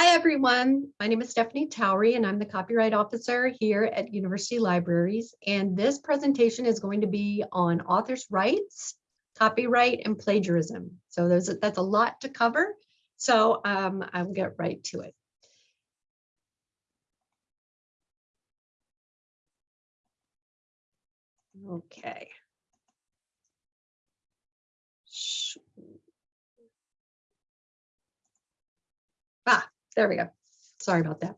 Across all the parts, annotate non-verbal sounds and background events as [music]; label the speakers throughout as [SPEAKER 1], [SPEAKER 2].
[SPEAKER 1] Hi, everyone. My name is Stephanie Towery, and I'm the copyright officer here at University Libraries. And this presentation is going to be on authors' rights, copyright, and plagiarism. So that's a lot to cover. So um, I'll get right to it. Okay. There we go. Sorry about that.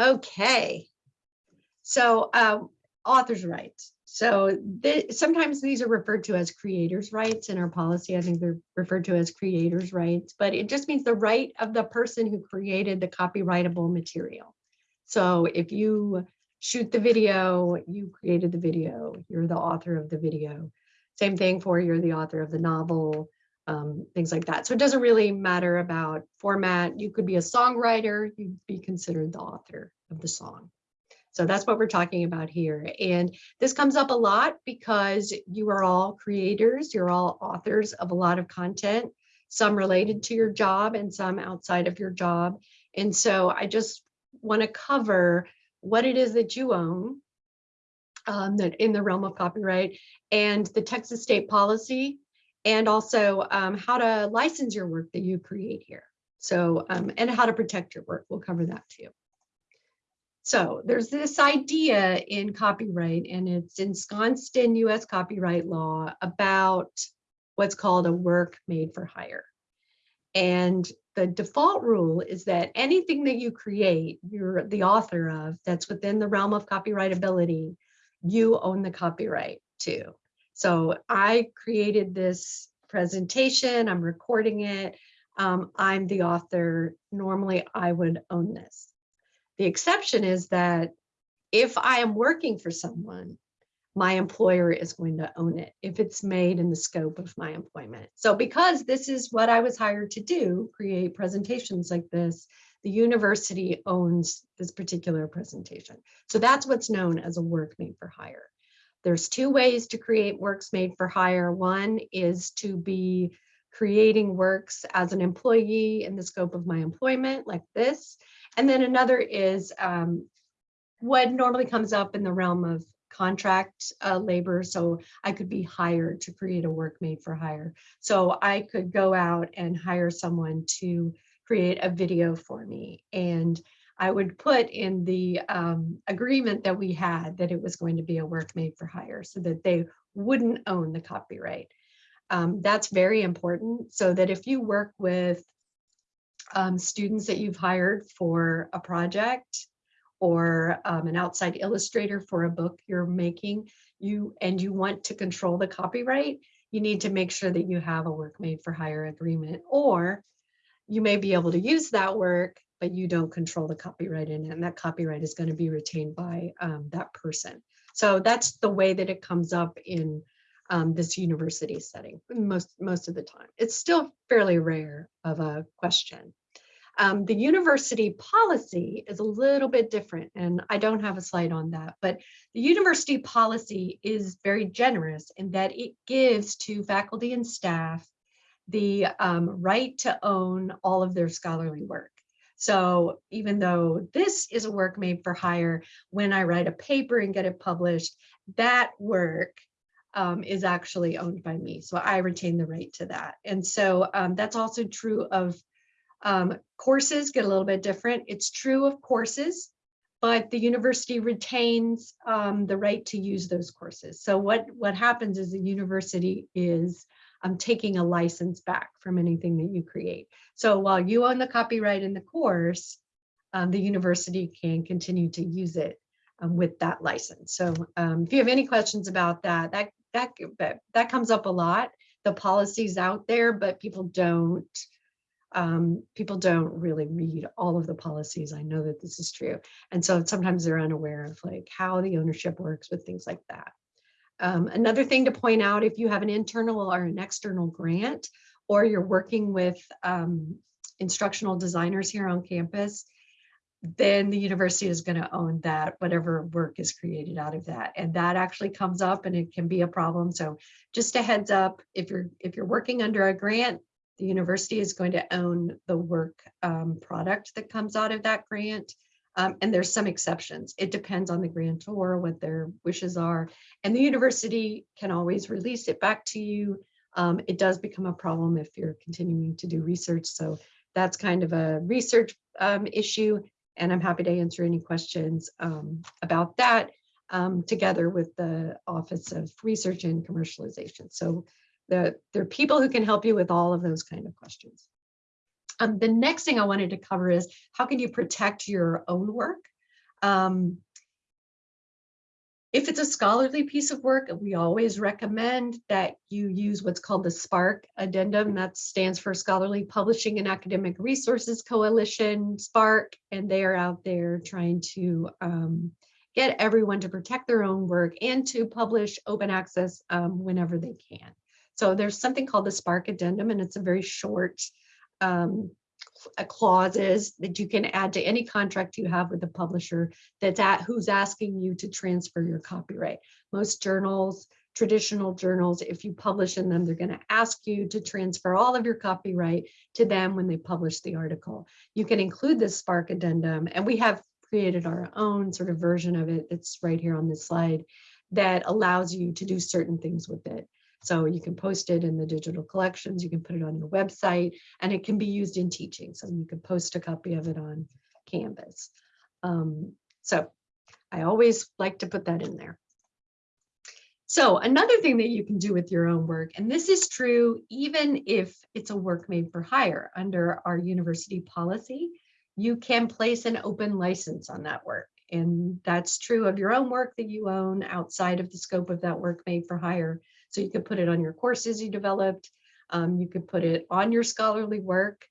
[SPEAKER 1] Okay. So um, author's rights. So th sometimes these are referred to as creators' rights in our policy. I think they're referred to as creators' rights, but it just means the right of the person who created the copyrightable material. So if you shoot the video, you created the video, you're the author of the video. Same thing for you're the author of the novel, um, things like that. So it doesn't really matter about format. You could be a songwriter, you'd be considered the author of the song. So that's what we're talking about here. And this comes up a lot because you are all creators, you're all authors of a lot of content, some related to your job and some outside of your job. And so I just want to cover what it is that you own um, that in the realm of copyright and the Texas state policy and also um, how to license your work that you create here. So, um, and how to protect your work. We'll cover that too. So there's this idea in copyright and it's ensconced in US copyright law about what's called a work made for hire. And the default rule is that anything that you create, you're the author of, that's within the realm of copyrightability, you own the copyright too. So I created this presentation, I'm recording it, um, I'm the author, normally I would own this. The exception is that if I am working for someone, my employer is going to own it if it's made in the scope of my employment. So because this is what I was hired to do, create presentations like this, the university owns this particular presentation. So that's what's known as a work made for hire. There's two ways to create works made for hire. One is to be creating works as an employee in the scope of my employment like this. And then another is um, what normally comes up in the realm of contract uh, labor. So I could be hired to create a work made for hire. So I could go out and hire someone to create a video for me. And I would put in the um, agreement that we had that it was going to be a work made for hire so that they wouldn't own the copyright. Um, that's very important so that if you work with um, students that you've hired for a project or um, an outside illustrator for a book you're making, you and you want to control the copyright, you need to make sure that you have a work made for hire agreement, or you may be able to use that work, but you don't control the copyright in it, and that copyright is going to be retained by um, that person. So that's the way that it comes up in um, this university setting most most of the time. It's still fairly rare of a question. Um, the university policy is a little bit different, and I don't have a slide on that, but the university policy is very generous in that it gives to faculty and staff the um, right to own all of their scholarly work. So even though this is a work made for hire, when I write a paper and get it published, that work um, is actually owned by me. So I retain the right to that. And so um, that's also true of um, courses get a little bit different. It's true of courses, but the university retains um, the right to use those courses. So what, what happens is the university is um, taking a license back from anything that you create. So while you own the copyright in the course, um, the university can continue to use it um, with that license. So um, if you have any questions about that, that, that, that comes up a lot. The policy's out there, but people don't um, people don't really read all of the policies. I know that this is true. And so sometimes they're unaware of like how the ownership works with things like that. Um, another thing to point out, if you have an internal or an external grant, or you're working with um, instructional designers here on campus, then the university is going to own that, whatever work is created out of that. And that actually comes up and it can be a problem. So just a heads up, if you're if you're working under a grant, The university is going to own the work um, product that comes out of that grant. Um, and there's some exceptions. It depends on the grantor, what their wishes are. And the university can always release it back to you. Um, it does become a problem if you're continuing to do research. So that's kind of a research um, issue. And I'm happy to answer any questions um, about that um, together with the Office of Research and Commercialization. So the, there are people who can help you with all of those kind of questions. Um, the next thing I wanted to cover is how can you protect your own work? Um, if it's a scholarly piece of work, we always recommend that you use what's called the SPARC addendum. That stands for Scholarly Publishing and Academic Resources Coalition, SPARC, and they are out there trying to um, get everyone to protect their own work and to publish open access um, whenever they can. So there's something called the SPARC addendum, and it's a very short um, clauses that you can add to any contract you have with the publisher that's at who's asking you to transfer your copyright. Most journals, traditional journals, if you publish in them, they're going to ask you to transfer all of your copyright to them when they publish the article. You can include this SPARC addendum, and we have created our own sort of version of it. It's right here on this slide that allows you to do certain things with it. So you can post it in the digital collections, you can put it on your website, and it can be used in teaching. So you can post a copy of it on Canvas. Um, so I always like to put that in there. So another thing that you can do with your own work, and this is true even if it's a work made for hire under our university policy, you can place an open license on that work. And that's true of your own work that you own outside of the scope of that work made for hire. So you could put it on your courses you developed. Um, you could put it on your scholarly work.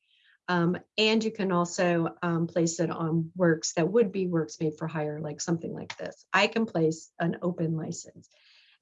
[SPEAKER 1] Um, and you can also um, place it on works that would be works made for hire, like something like this. I can place an open license.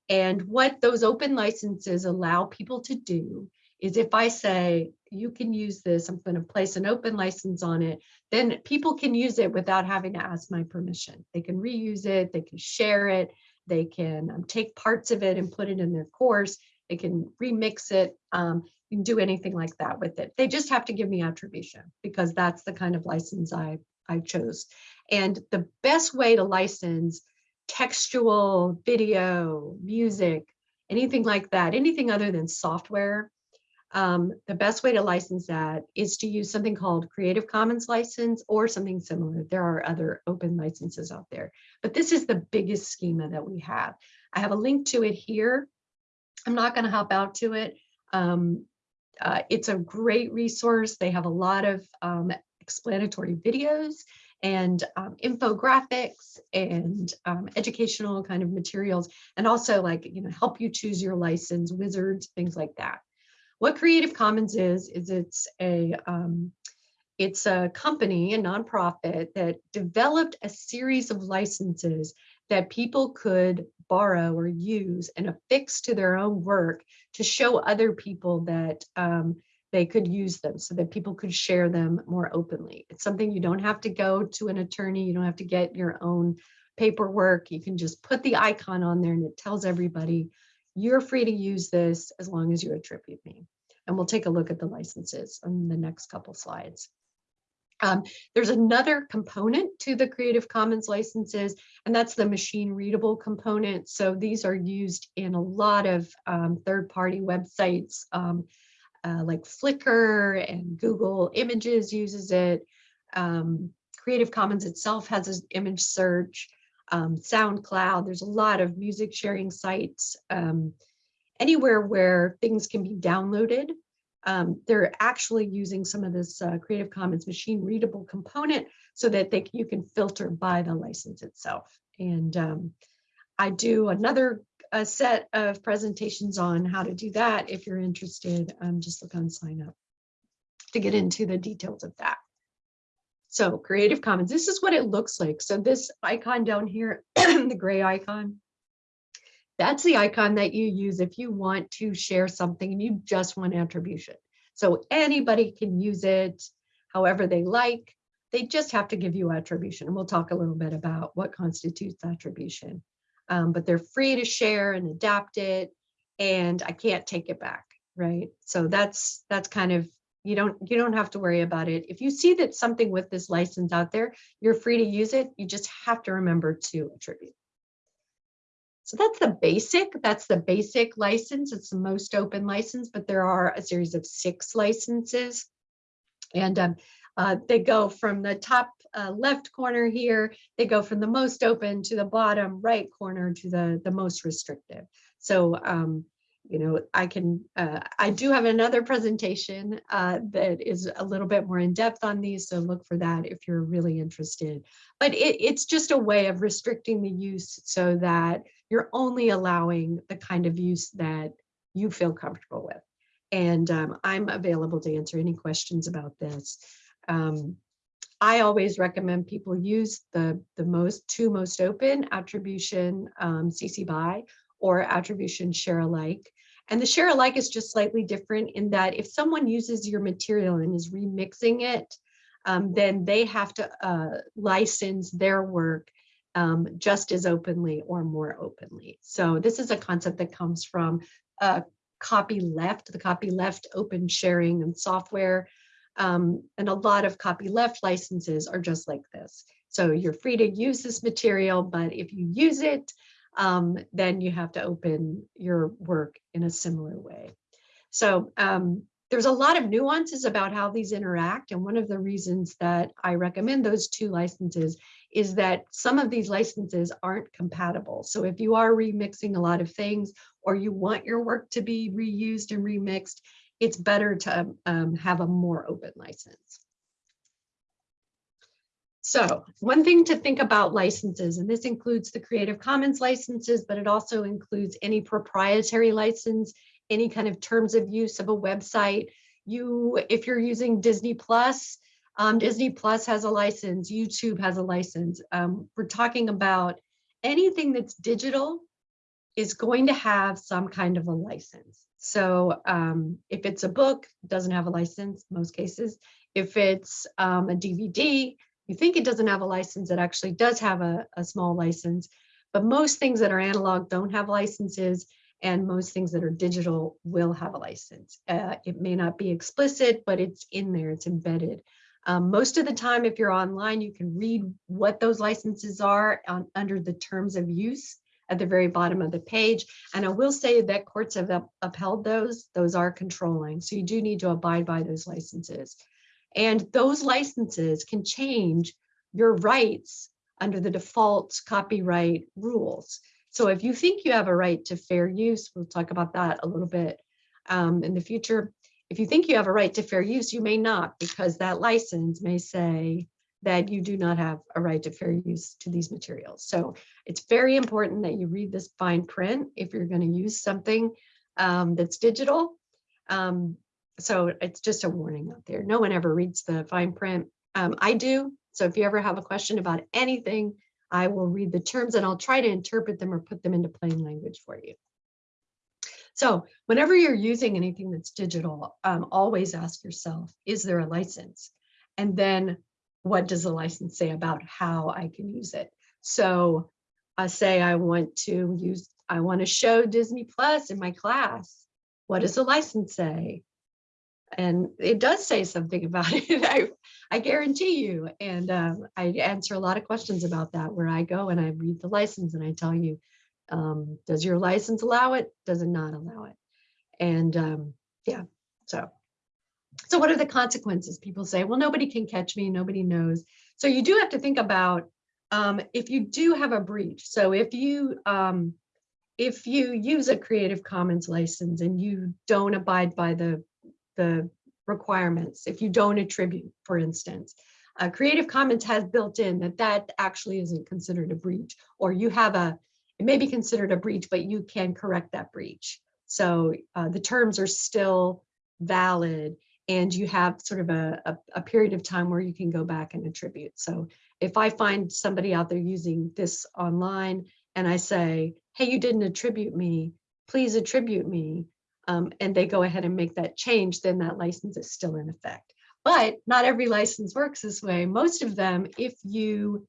[SPEAKER 1] And what those open licenses allow people to do is if I say, you can use this, I'm going to place an open license on it, then people can use it without having to ask my permission. They can reuse it, they can share it, they can um, take parts of it and put it in their course. They can remix it. Um, you can do anything like that with it. They just have to give me attribution because that's the kind of license I, I chose. And the best way to license textual, video, music, anything like that, anything other than software, um, the best way to license that is to use something called Creative Commons license or something similar. There are other open licenses out there, but this is the biggest schema that we have. I have a link to it here. I'm not going to hop out to it. Um, uh, it's a great resource. They have a lot of um, explanatory videos and um, infographics and um, educational kind of materials and also like you know help you choose your license wizards things like that what Creative Commons is, is it's a um, it's a company, a nonprofit that developed a series of licenses that people could borrow or use and affix to their own work to show other people that um, they could use them so that people could share them more openly. It's something you don't have to go to an attorney, you don't have to get your own paperwork. You can just put the icon on there and it tells everybody you're free to use this as long as you attribute me. And we'll take a look at the licenses on the next couple slides. Um, there's another component to the Creative Commons licenses, and that's the machine readable component. So these are used in a lot of um, third-party websites um, uh, like Flickr and Google Images uses it. Um, Creative Commons itself has an image search um, SoundCloud. There's a lot of music sharing sites. Um, anywhere where things can be downloaded. Um, they're actually using some of this uh, Creative Commons machine readable component so that they, you can filter by the license itself. And um, I do another a set of presentations on how to do that. If you're interested, um, just look on sign up to get into the details of that. So Creative Commons, this is what it looks like. So this icon down here, [clears throat] the gray icon, that's the icon that you use if you want to share something and you just want attribution. So anybody can use it however they like. They just have to give you attribution. And we'll talk a little bit about what constitutes attribution. Um, but they're free to share and adapt it. And I can't take it back, right? So that's that's kind of You don't, you don't have to worry about it. If you see that something with this license out there, you're free to use it. You just have to remember to attribute. So that's the basic, that's the basic license. It's the most open license, but there are a series of six licenses. And um, uh, they go from the top uh, left corner here, they go from the most open to the bottom right corner to the, the most restrictive. So, um, you know, I can, uh, I do have another presentation uh, that is a little bit more in depth on these. So look for that if you're really interested. But it, it's just a way of restricting the use so that you're only allowing the kind of use that you feel comfortable with. And um, I'm available to answer any questions about this. Um, I always recommend people use the, the most two most open attribution um, CC BY or attribution share alike. And the share alike is just slightly different in that if someone uses your material and is remixing it, um, then they have to uh, license their work um, just as openly or more openly. So this is a concept that comes from uh, copyleft, the copyleft open sharing and software. Um, and a lot of copyleft licenses are just like this. So you're free to use this material, but if you use it, um, then you have to open your work in a similar way. So um, there's a lot of nuances about how these interact. And one of the reasons that I recommend those two licenses is that some of these licenses aren't compatible. So if you are remixing a lot of things or you want your work to be reused and remixed, it's better to um, have a more open license. So one thing to think about licenses, and this includes the Creative Commons licenses, but it also includes any proprietary license, any kind of terms of use of a website. You, if you're using Disney Plus, um, Disney Plus has a license, YouTube has a license. Um, we're talking about anything that's digital is going to have some kind of a license. So um, if it's a book, doesn't have a license, most cases. If it's um, a DVD, you think it doesn't have a license, it actually does have a, a small license. But most things that are analog don't have licenses and most things that are digital will have a license. Uh, it may not be explicit, but it's in there, it's embedded. Um, most of the time, if you're online, you can read what those licenses are on, under the terms of use at the very bottom of the page. And I will say that courts have up, upheld those, those are controlling. So you do need to abide by those licenses. And those licenses can change your rights under the default copyright rules. So if you think you have a right to fair use, we'll talk about that a little bit um, in the future. If you think you have a right to fair use, you may not because that license may say that you do not have a right to fair use to these materials. So it's very important that you read this fine print if you're going to use something um, that's digital. Um, so it's just a warning out there. No one ever reads the fine print. Um, I do. So if you ever have a question about anything, I will read the terms and I'll try to interpret them or put them into plain language for you. So whenever you're using anything that's digital, um, always ask yourself, is there a license? And then what does the license say about how I can use it? So I say I want to use, I want to show Disney Plus in my class. What does the license say? And it does say something about [laughs] it I, I guarantee you. And um, I answer a lot of questions about that where I go and I read the license and I tell you um, does your license allow it? Does it not allow it? And um, yeah so. So what are the consequences? People say well nobody can catch me nobody knows. So you do have to think about um, if you do have a breach so if you um, if you use a Creative Commons license and you don't abide by the the requirements if you don't attribute, for instance. Uh, Creative Commons has built in that that actually isn't considered a breach, or you have a, it may be considered a breach, but you can correct that breach. So uh, the terms are still valid and you have sort of a, a, a, period of time where you can go back and attribute. So if I find somebody out there using this online and I say, hey, you didn't attribute me, please attribute me, um, and they go ahead and make that change, then that license is still in effect. But not every license works this way. Most of them, if you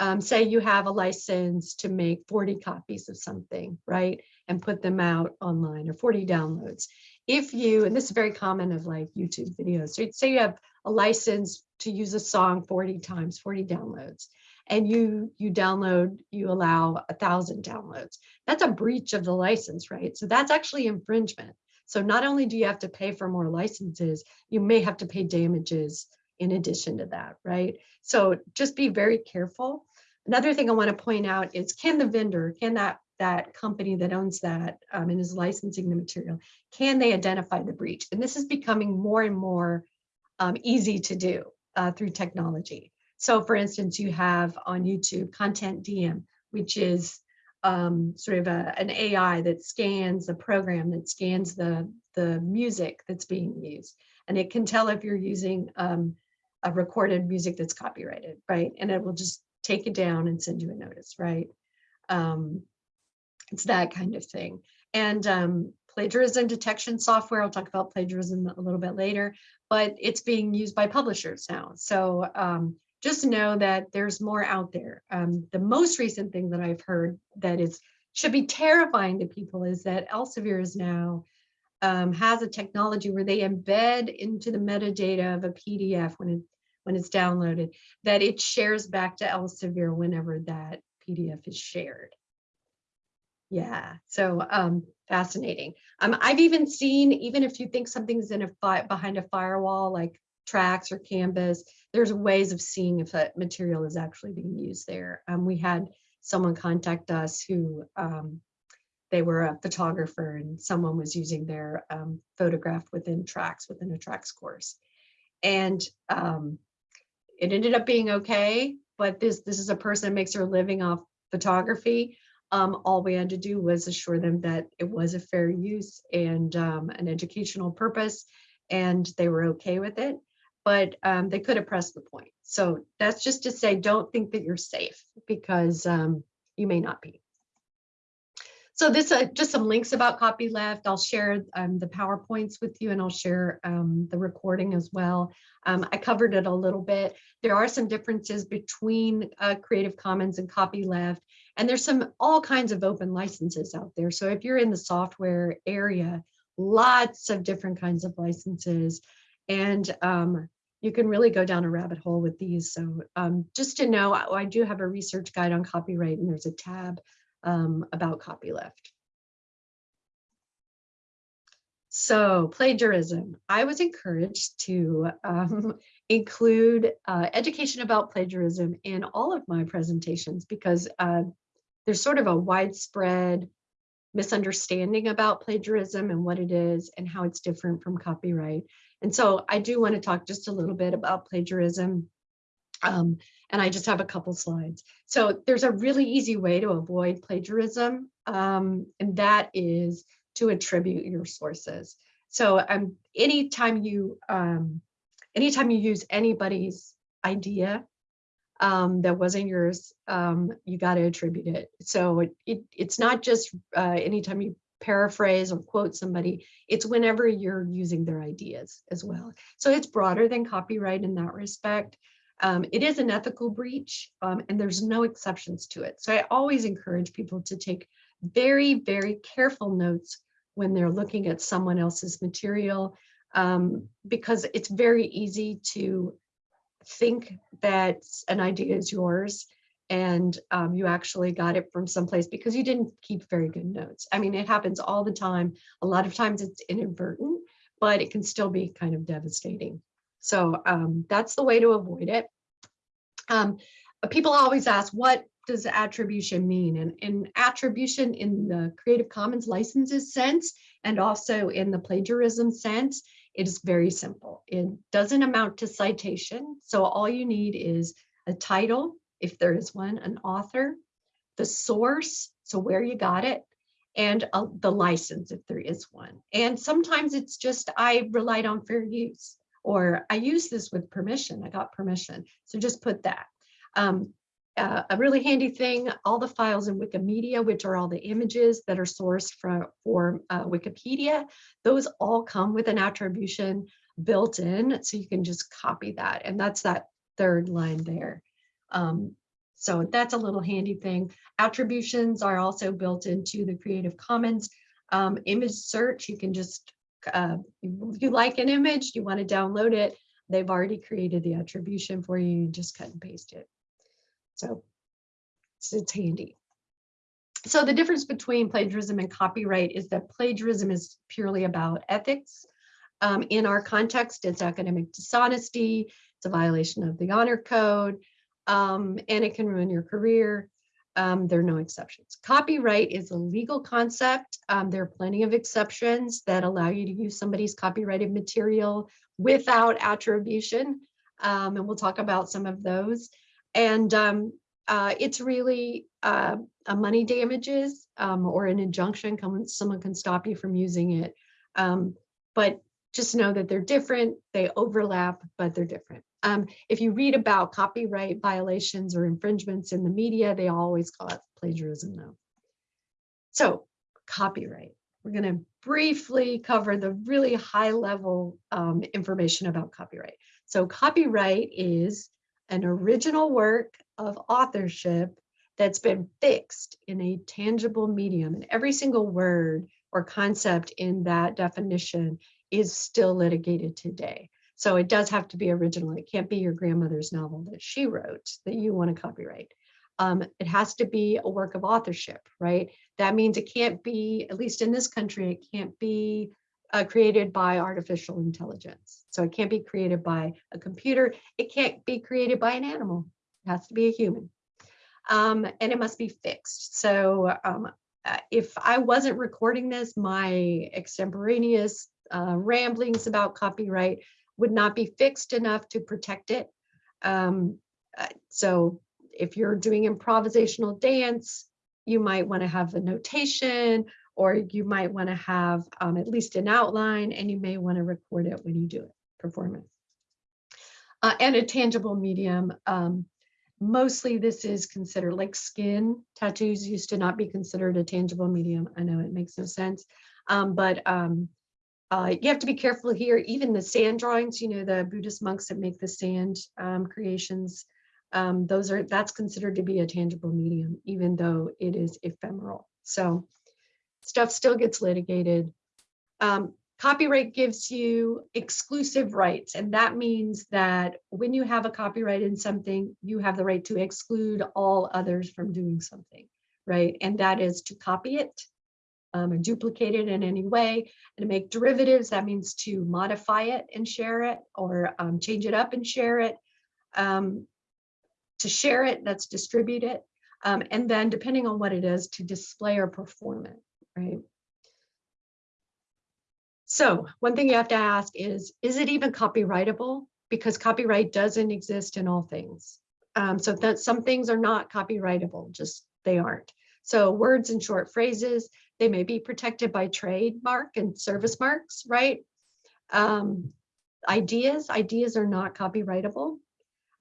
[SPEAKER 1] um, say you have a license to make 40 copies of something, right, and put them out online or 40 downloads. if you, and this is very common of like YouTube videos, so say you have a license to use a song 40 times, 40 downloads, and you you download, you allow a thousand downloads. That's a breach of the license, right? So that's actually infringement. So not only do you have to pay for more licenses, you may have to pay damages in addition to that, right? So just be very careful. Another thing I want to point out is can the vendor, can that that company that owns that um, and is licensing the material, can they identify the breach? And this is becoming more and more um, easy to do uh, through technology. So for instance, you have on YouTube Content DM, which is um, sort of a, an AI that scans a program that scans the, the music that's being used. And it can tell if you're using um, a recorded music that's copyrighted, right? And it will just take it down and send you a notice, right? Um, it's that kind of thing. And um, plagiarism detection software, I'll talk about plagiarism a little bit later, but it's being used by publishers now. So um, just know that there's more out there. Um, the most recent thing that I've heard that is should be terrifying to people is that Elsevier is now um, has a technology where they embed into the metadata of a PDF when it when it's downloaded that it shares back to Elsevier whenever that PDF is shared. Yeah, so um, fascinating. Um, I've even seen, even if you think something's in a behind a firewall, like TRACS or Canvas, there's ways of seeing if that material is actually being used there. Um, we had someone contact us who um, they were a photographer and someone was using their um, photograph within TRACS within a TRACS course. And um, it ended up being okay, but this, this is a person that makes their living off photography. Um, all we had to do was assure them that it was a fair use and um, an educational purpose, and they were okay with it, but um, they could have pressed the point. So that's just to say, don't think that you're safe because um, you may not be. So this uh, just some links about copyleft. I'll share um, the PowerPoints with you and I'll share um, the recording as well. Um, I covered it a little bit. There are some differences between uh, Creative Commons and copyleft, and there's some all kinds of open licenses out there. So if you're in the software area, lots of different kinds of licenses. And um, you can really go down a rabbit hole with these. So um, just to know, I, I do have a research guide on copyright and there's a tab um, about copyleft. So plagiarism, I was encouraged to um, [laughs] include uh, education about plagiarism in all of my presentations because uh, there's sort of a widespread misunderstanding about plagiarism and what it is and how it's different from copyright. And so I do want to talk just a little bit about plagiarism um, and I just have a couple slides. So there's a really easy way to avoid plagiarism, um, and that is to attribute your sources. So um, anytime you um, anytime you use anybody's idea um, that wasn't yours, um, you got to attribute it. So it, it, it's not just uh, anytime you paraphrase or quote somebody, it's whenever you're using their ideas as well. So it's broader than copyright in that respect. Um, it is an ethical breach um, and there's no exceptions to it. So I always encourage people to take very, very careful notes when they're looking at someone else's material um, because it's very easy to think that an idea is yours and um, you actually got it from someplace because you didn't keep very good notes. I mean, it happens all the time. A lot of times it's inadvertent, but it can still be kind of devastating. So um, that's the way to avoid it. Um, people always ask, what does attribution mean? And in attribution in the Creative Commons licenses sense, and also in the plagiarism sense, it is very simple. It doesn't amount to citation. So all you need is a title, if there is one, an author, the source, so where you got it, and uh, the license if there is one. And sometimes it's just, I relied on fair use or I use this with permission, I got permission. So just put that. Um, uh, a really handy thing, all the files in Wikimedia, which are all the images that are sourced from, for uh, Wikipedia, those all come with an attribution built in, so you can just copy that. And that's that third line there. Um, so that's a little handy thing. Attributions are also built into the Creative Commons um, image search. You can just uh, you like an image, you want to download it, they've already created the attribution for you, you just cut and paste it. So it's, it's handy. So the difference between plagiarism and copyright is that plagiarism is purely about ethics. Um, in our context, it's academic dishonesty, it's a violation of the honor code, um, and it can ruin your career. Um, there are no exceptions. Copyright is a legal concept. Um, there are plenty of exceptions that allow you to use somebody's copyrighted material without attribution. Um, and we'll talk about some of those. And um, uh, it's really uh, a money damages um, or an injunction. Someone can stop you from using it. Um, but just know that they're different. They overlap, but they're different. Um, if you read about copyright violations or infringements in the media, they always call it plagiarism though. So copyright, we're going to briefly cover the really high level um, information about copyright. So copyright is an original work of authorship that's been fixed in a tangible medium and every single word or concept in that definition is still litigated today. So it does have to be original. It can't be your grandmother's novel that she wrote that you want to copyright. Um, it has to be a work of authorship, right? That means it can't be, at least in this country, it can't be uh, created by artificial intelligence. So it can't be created by a computer. It can't be created by an animal. It has to be a human. Um, and it must be fixed. So um, uh, if I wasn't recording this, my extemporaneous uh, ramblings about copyright would not be fixed enough to protect it. Um, uh, so if you're doing improvisational dance, you might want to have a notation or you might want to have um, at least an outline and you may want to record it when you do it, performance. Uh, and a tangible medium. Um, mostly this is considered like skin. Tattoos used to not be considered a tangible medium. I know it makes no sense, um, but um, uh, you have to be careful here, even the sand drawings, you know, the Buddhist monks that make the sand um, creations, um, those are, that's considered to be a tangible medium, even though it is ephemeral. So stuff still gets litigated. Um, copyright gives you exclusive rights, and that means that when you have a copyright in something, you have the right to exclude all others from doing something, right? And that is to copy it, um, or duplicate it in any way and to make derivatives that means to modify it and share it or um, change it up and share it um, to share it that's distribute it um, and then depending on what it is to display or perform it right? So one thing you have to ask is is it even copyrightable? Because copyright doesn't exist in all things. Um, so that some things are not copyrightable just they aren't so words and short phrases they may be protected by trademark and service marks, right? Um, ideas, ideas are not copyrightable.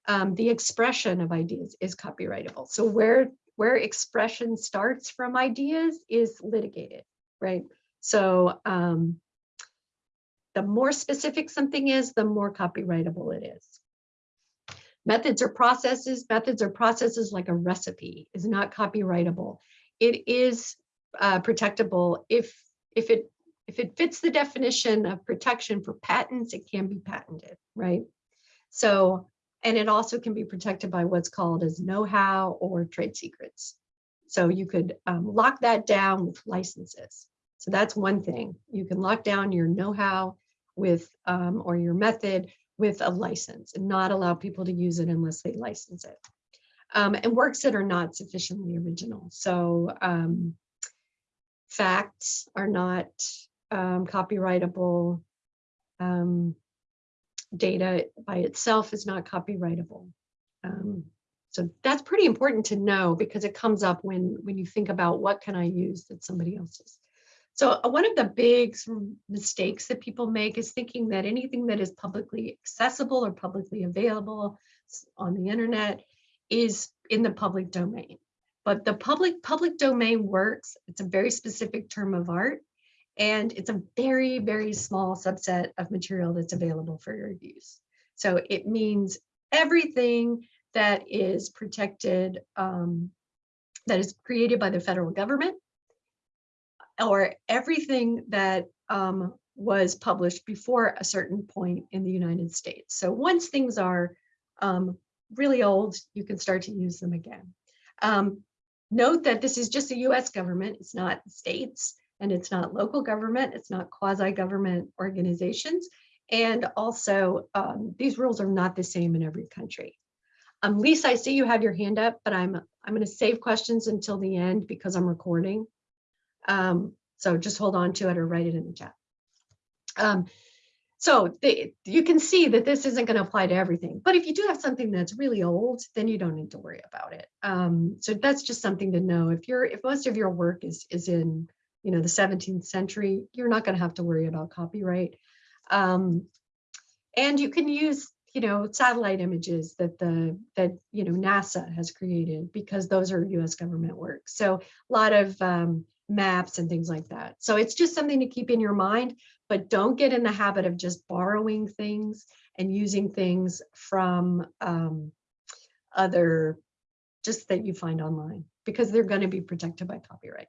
[SPEAKER 1] Um, the expression of ideas is copyrightable. So where, where expression starts from ideas is litigated, right? So um, the more specific something is, the more copyrightable it is. Methods or processes, methods or processes like a recipe is not copyrightable. It is uh, protectable if if it if it fits the definition of protection for patents, it can be patented, right? So, and it also can be protected by what's called as know-how or trade secrets. So you could um, lock that down with licenses. So that's one thing. You can lock down your know-how with um, or your method with a license and not allow people to use it unless they license it. Um, and works that are not sufficiently original. So um, facts are not um, copyrightable. Um, data by itself is not copyrightable. Um, so that's pretty important to know because it comes up when, when you think about what can I use that somebody else's. So uh, one of the big mistakes that people make is thinking that anything that is publicly accessible or publicly available on the internet is in the public domain. But the public public domain works. It's a very specific term of art, and it's a very, very small subset of material that's available for your use. So it means everything that is protected, um, that is created by the federal government, or everything that um, was published before a certain point in the United States. So once things are um, really old, you can start to use them again. Um, note that this is just the US government, it's not states, and it's not local government, it's not quasi-government organizations. And also, um, these rules are not the same in every country. Um, Lisa, I see you have your hand up, but I'm I'm going to save questions until the end because I'm recording. Um, so just hold on to it or write it in the chat. Um, so you can see that this isn't going to apply to everything. But if you do have something that's really old, then you don't need to worry about it. Um, so that's just something to know. If you're if most of your work is is in you know the 17th century, you're not going to have to worry about copyright. Um, and you can use you know satellite images that the that you know NASA has created because those are U.S. government work. So a lot of um, maps and things like that. So it's just something to keep in your mind but don't get in the habit of just borrowing things and using things from um, other, just that you find online, because they're going to be protected by copyright.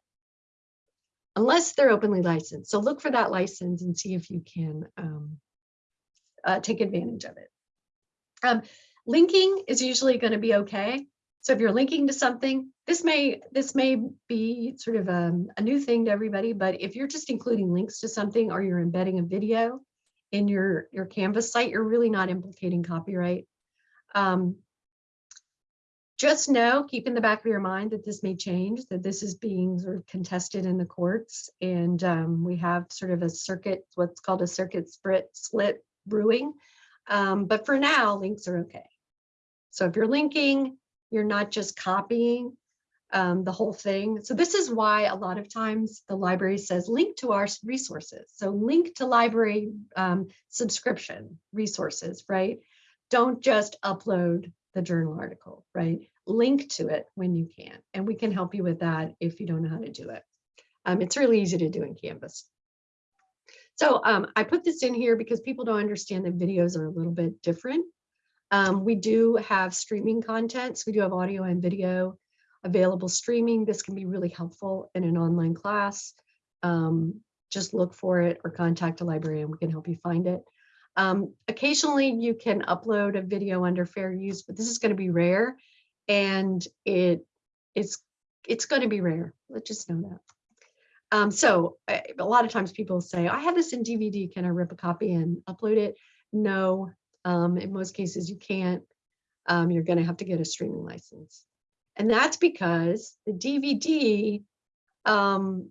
[SPEAKER 1] Unless they're openly licensed. So look for that license and see if you can um, uh, take advantage of it. Um, linking is usually going to be okay. So if you're linking to something, this may this may be sort of a, um, a, new thing to everybody, but if you're just including links to something or you're embedding a video in your, your Canvas site, you're really not implicating copyright. Um, just know, keep in the back of your mind that this may change, that this is being sort of contested in the courts. And um, we have sort of a circuit, what's called a circuit split, split brewing. Um, but for now, links are okay. So if you're linking, you're not just copying um, the whole thing. So this is why a lot of times the library says link to our resources. So link to library um, subscription resources, right? Don't just upload the journal article, right? Link to it when you can. And we can help you with that if you don't know how to do it. Um, it's really easy to do in Canvas. So um, I put this in here because people don't understand that videos are a little bit different. Um, we do have streaming contents. We do have audio and video available streaming. This can be really helpful in an online class. Um, just look for it or contact a librarian. We can help you find it. Um, occasionally you can upload a video under fair use, but this is going to be rare and it it's it's going to be rare. Let's just know that. Um, so a lot of times people say, I have this in DVD, can I rip a copy and upload it? No, um, in most cases you can't. Um, you're going to have to get a streaming license. And that's because the DVD, um,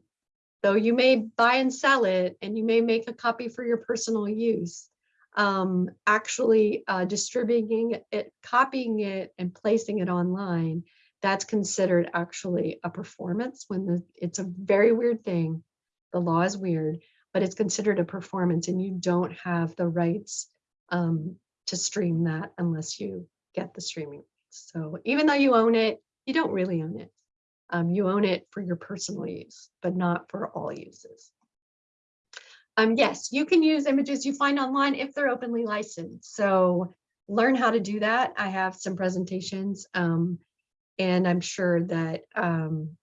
[SPEAKER 1] though you may buy and sell it and you may make a copy for your personal use, um, actually uh, distributing it, copying it and placing it online, that's considered actually a performance when the, it's a very weird thing. The law is weird, but it's considered a performance and you don't have the rights um, to stream that unless you get the streaming. So even though you own it, you don't really own it. Um, you own it for your personal use, but not for all uses. Um, yes, you can use images you find online if they're openly licensed. So learn how to do that. I have some presentations um, and I'm sure that um,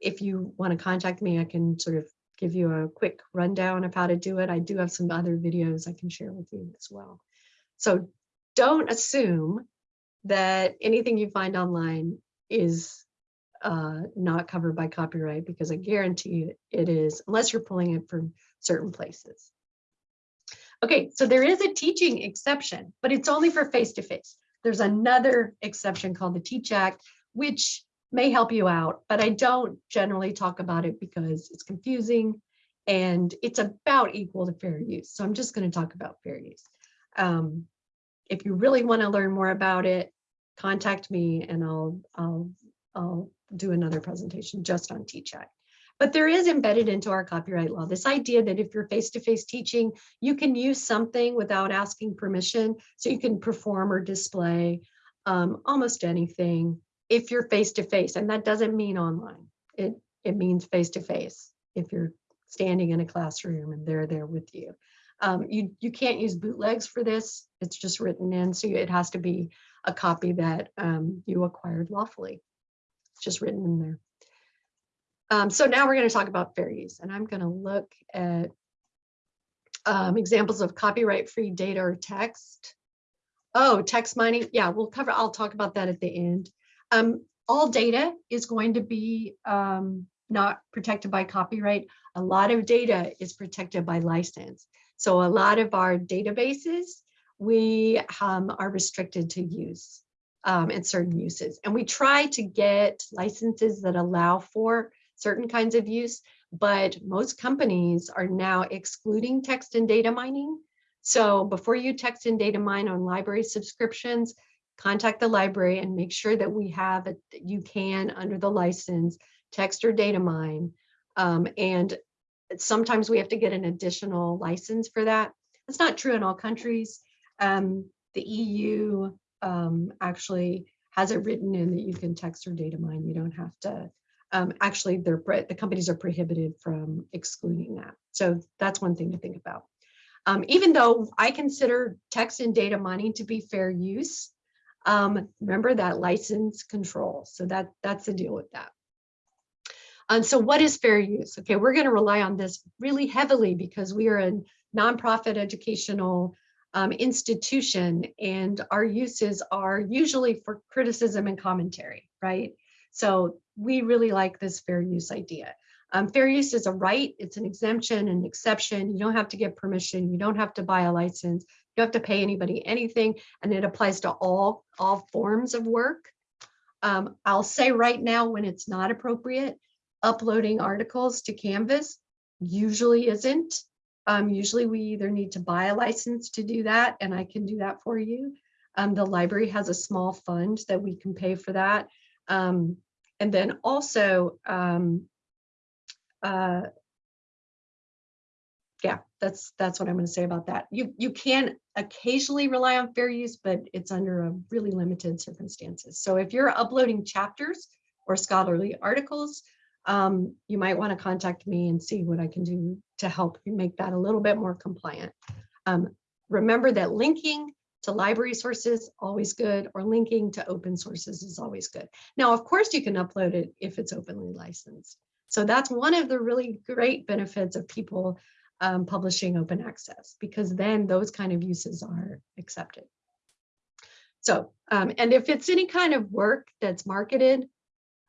[SPEAKER 1] if you want to contact me, I can sort of give you a quick rundown of how to do it. I do have some other videos I can share with you as well. So don't assume that anything you find online is uh, not covered by copyright because I guarantee you it is, unless you're pulling it from certain places. Okay, so there is a teaching exception, but it's only for face-to-face. -face. There's another exception called the Teach Act, which may help you out, but I don't generally talk about it because it's confusing and it's about equal to fair use. So I'm just going to talk about fair use. Um, if you really want to learn more about it, contact me and I'll, I'll, I'll do another presentation just on Teach Act. But there is embedded into our copyright law this idea that if you're face-to-face -face teaching, you can use something without asking permission. So you can perform or display um, almost anything if you're face-to-face. And that doesn't mean online. It, it means face-to-face if you're standing in a classroom and they're there with you. Um, you, you can't use bootlegs for this. It's just written in. So it has to be a copy that um, you acquired lawfully. It's just written in there. Um, so now we're going to talk about fair use and I'm going to look at Um, examples of copyright-free data or text. Oh, text mining. Yeah, we'll cover, I'll talk about that at the end. Um, all data is going to be um, not protected by copyright. A lot of data is protected by license. So a lot of our databases, we um, are restricted to use um, and certain uses. And we try to get licenses that allow for certain kinds of use, but most companies are now excluding text and data mining. So before you text and data mine on library subscriptions, contact the library and make sure that we have it, you can under the license text or data mine. Um, and sometimes we have to get an additional license for that. It's not true in all countries. Um, the EU um, actually has it written in that you can text or data mine. You don't have to. Um, actually, they're the companies are prohibited from excluding that. So that's one thing to think about. Um, even though I consider text and data mining to be fair use, um, remember that license control. So that that's the deal with that. And so what is fair use? Okay, we're going to rely on this really heavily because we are a nonprofit educational um, institution and our uses are usually for criticism and commentary, right? So we really like this fair use idea. Um, fair use is a right, it's an exemption, an exception. You don't have to get permission, you don't have to buy a license, don't have to pay anybody anything, and it applies to all, all forms of work. Um, I'll say right now when it's not appropriate, uploading articles to Canvas usually isn't. Um, usually we either need to buy a license to do that, and I can do that for you. Um, the library has a small fund that we can pay for that. Um, and then also, um, uh, yeah, that's that's what I'm going to say about that. You you can occasionally rely on fair use, but it's under a really limited circumstances. So if you're uploading chapters or scholarly articles, um, you might want to contact me and see what I can do to help make that a little bit more compliant. Um, remember that linking to library sources always good or linking to open sources is always good. Now, of course, you can upload it if it's openly licensed. So that's one of the really great benefits of people um, publishing open access because then those kind of uses are accepted. So, um, and if it's any kind of work that's marketed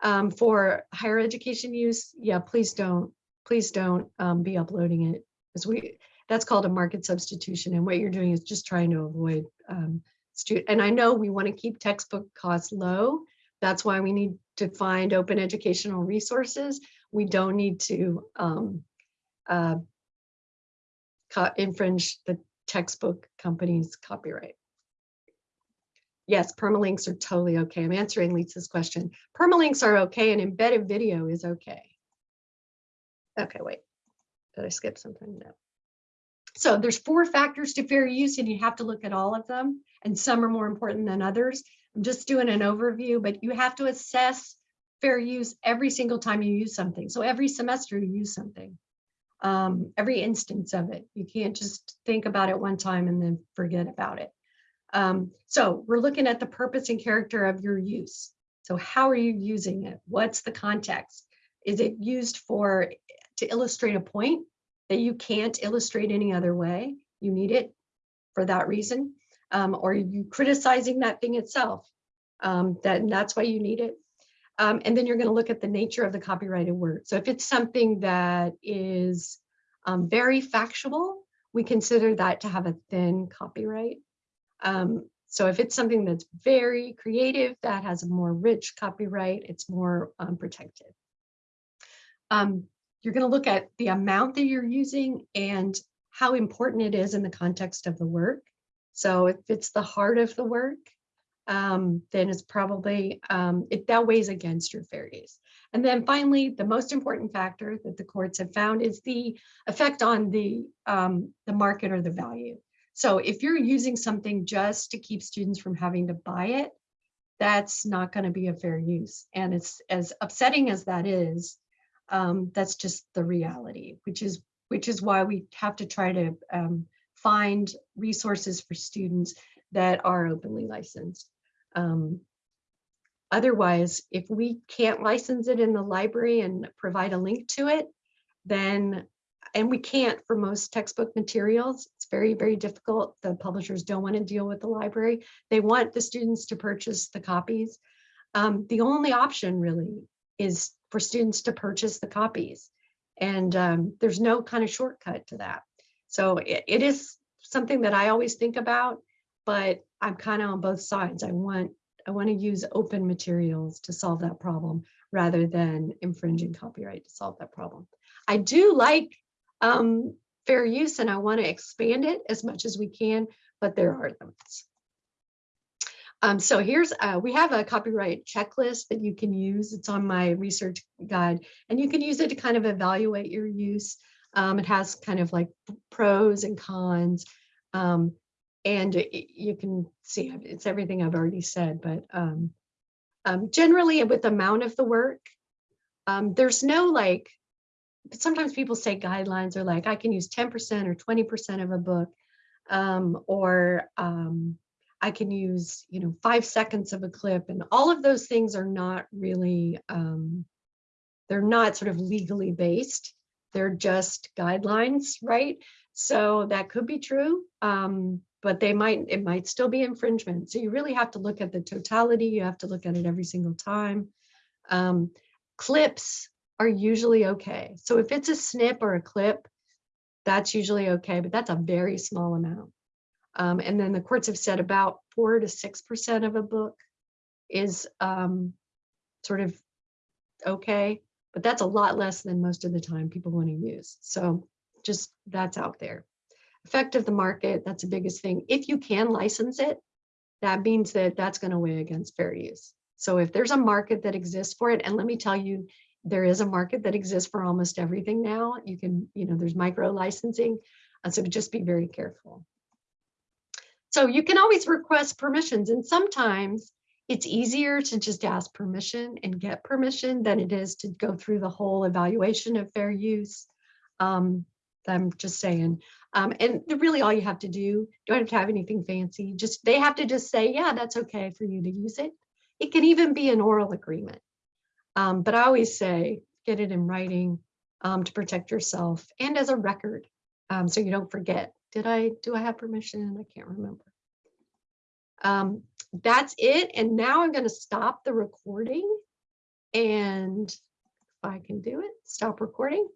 [SPEAKER 1] um, for higher education use, yeah, please don't, please don't um, be uploading it because we, that's called a market substitution. And what you're doing is just trying to avoid um, student. And I know we want to keep textbook costs low. That's why we need to find open educational resources. We don't need to um, uh, infringe the textbook company's copyright. Yes, permalinks are totally okay. I'm answering Lisa's question. Permalinks are okay and embedded video is okay. Okay, wait, did I skip something? No. So there's four factors to fair use and you have to look at all of them and some are more important than others. I'm just doing an overview, but you have to assess fair use every single time you use something. So every semester you use something, um, every instance of it. You can't just think about it one time and then forget about it. Um, so we're looking at the purpose and character of your use. So how are you using it? What's the context? Is it used for to illustrate a point that you can't illustrate any other way? You need it for that reason. Um, or are you criticizing that thing itself? Um, that, that's why you need it. Um, and then you're going to look at the nature of the copyrighted work. So if it's something that is um, very factual, we consider that to have a thin copyright. Um, so if it's something that's very creative, that has a more rich copyright, it's more um, protected. Um, you're going to look at the amount that you're using and how important it is in the context of the work. So if it's the heart of the work, um, then it's probably, um, it, that weighs against your fair use. And then finally, the most important factor that the courts have found is the effect on the, um, the market or the value. So if you're using something just to keep students from having to buy it, that's not going to be a fair use. And it's as upsetting as that is, um, that's just the reality, which is which is why we have to try to um, find resources for students that are openly licensed. Um, otherwise, if we can't license it in the library and provide a link to it, then and we can't for most textbook materials. It's very, very difficult. The publishers don't want to deal with the library. They want the students to purchase the copies. Um, the only option really is for students to purchase the copies. And um, there's no kind of shortcut to that. So it, it is something that I always think about, but I'm kind of on both sides. I want I want to use open materials to solve that problem rather than infringing copyright to solve that problem. I do like um, fair use and I want to expand it as much as we can, but there are limits. Um, so here's, uh, we have a copyright checklist that you can use. It's on my research guide and you can use it to kind of evaluate your use. Um, it has kind of like pros and cons. Um, and you can see it's everything I've already said, but um, um, generally with the amount of the work, um, there's no like, sometimes people say guidelines are like, I can use 10% or 20% of a book, um, or um, I can use, you know, five seconds of a clip and all of those things are not really, um, they're not sort of legally based. They're just guidelines, right? So that could be true, um, but they might, it might still be infringement. So you really have to look at the totality. You have to look at it every single time. Um, clips are usually okay. So if it's a snip or a clip, that's usually okay, but that's a very small amount. Um, and then the courts have said about four to six percent of a book is um, sort of okay, but that's a lot less than most of the time people want to use. So just that's out there. Effect of the market, that's the biggest thing. If you can license it, that means that that's going to weigh against fair use. So if there's a market that exists for it, and let me tell you, there is a market that exists for almost everything now. You can, you know, there's micro licensing. So just be very careful. So you can always request permissions and sometimes it's easier to just ask permission and get permission than it is to go through the whole evaluation of fair use. Um, I'm just saying. Um, and really all you have to do, you don't have to have anything fancy, just they have to just say, yeah, that's okay for you to use it. It can even be an oral agreement. Um, but I always say, get it in writing um, to protect yourself and as a record um, so you don't forget. Did I, do I have permission? I can't remember. Um, that's it. And now I'm going to stop the recording. And if I can do it, stop recording.